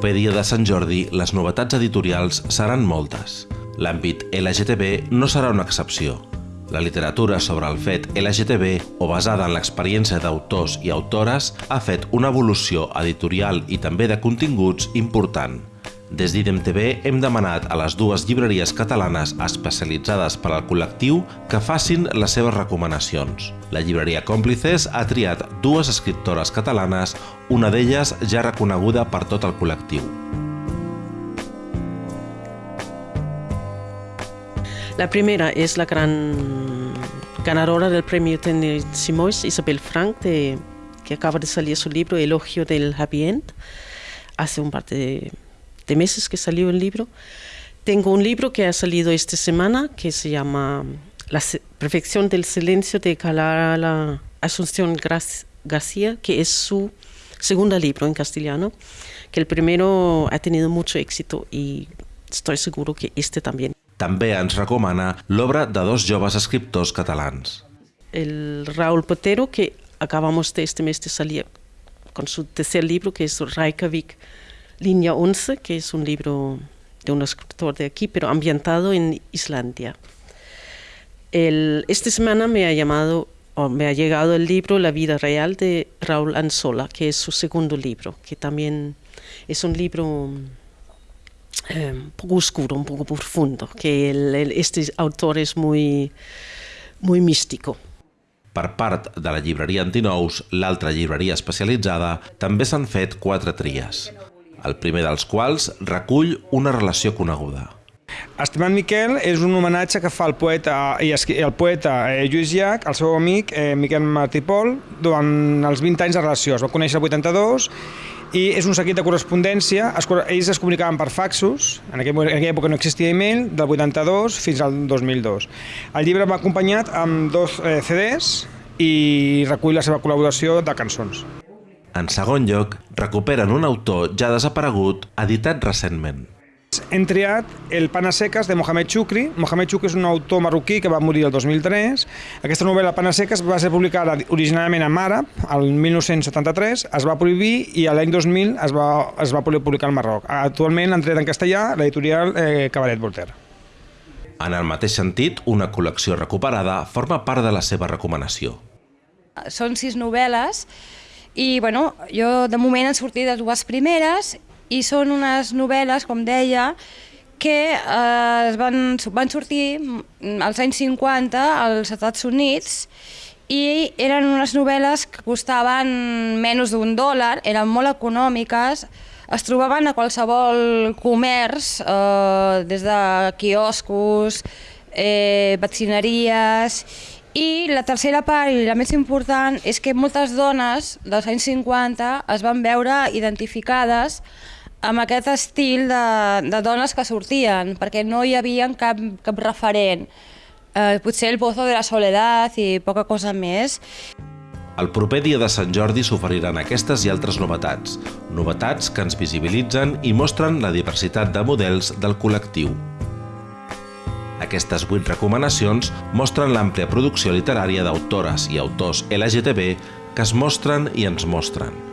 proper dia de Sant Jordi, les novetats editorials seran moltes. L'àmbit LGTB no serà una excepció. La literatura sobre el fet LGTB o basada en l'experiència d'autors i autores ha fet una evolució editorial i també de continguts important. Des d'IDEM-TV hem demanat a les dues llibreries catalanes especialitzades per al col·lectiu que facin les seves recomanacions. La llibreria Còmplices ha triat dues escriptores catalanes, una d'elles ja reconeguda per tot el col·lectiu. La primera es la gran ganadora del premio Tenir Simois, Isabel Frank, de, que acaba de salir su libro Elogio del Happy End, hace un par de de meses que salió el libro. Tengo un libro que ha salido esta semana que se llama La perfección del silencio de Clara Asunción García, que es su segundo libro en castellano, que el primero ha tenido mucho éxito y estoy seguro que este también. També ens recomana l'obra de dos joves escriptors catalans. El Raúl Potero, que acabamos de este mes de salir con su tercer libro, que es Reykjavik, Línea 11, que es un libro de un escritor de aquí, pero ambientado en Islandia. El, esta semana me ha llamado o me ha llegado el libro La vida real de Raúl Anzola, que es su segundo libro, que también es un libro eh, un poco oscuro, un poco profundo, que el, el, este autor es muy, muy místico. Per part de la llibreria Antinous, l'altra llibreria especialitzada, també s'han fet quatre tries el primer dels quals recull una relació coneguda. Estimat Miquel és un homenatge que fa el poeta, i el poeta eh, Lluís Llach al seu amic eh, Miquel Martí Pol durant els 20 anys de relació. Es va conèixer el 82 i és un seguit de correspondència. Es, ells es comunicaven per faxos, en aquella època no existia e-mail, del 82 fins al 2002. El llibre va acompanyat amb dos eh, CDs i recull la seva col·laboració de cançons. En segon lloc, recuperen un autor ja desaparegut, editat recentment. Hem triat El Pana Seques de Mohamed Chukri. Mohamed Chukri és un autor marroquí que va morir el 2003. Aquesta novel·la Pana Seques va ser publicada originalment en àrab, el 1973, es va prohibir i l'any 2000 es va, es va poder publicar al Marroc. Actualment han tret en castellà l'editorial eh, Cabaret Voltaire. En el mateix sentit, una col·lecció recuperada forma part de la seva recomanació. Són sis novel·les i bueno, jo de moment han sortit les dues primeres i són unes novel·les, com deia, que eh, es van, van sortir als anys 50 als Estats Units i eren unes novel·les que costaven menys d'un dòlar, eren molt econòmiques, es trobaven a qualsevol comerç, eh, des de quioscos, eh, vaccineries, i la tercera part, i la més important, és que moltes dones dels anys 50 es van veure identificades amb aquest estil de, de dones que sortien, perquè no hi havia cap, cap referent. Eh, potser el Pozo de la Soledat i poca cosa més. El proper dia de Sant Jordi s'oferiran aquestes i altres novetats, novetats que ens visibilitzen i mostren la diversitat de models del col·lectiu. Aquestes vuit recomanacions mostren l'àmplia producció literària d'autores i autors LGTB que es mostren i ens mostren.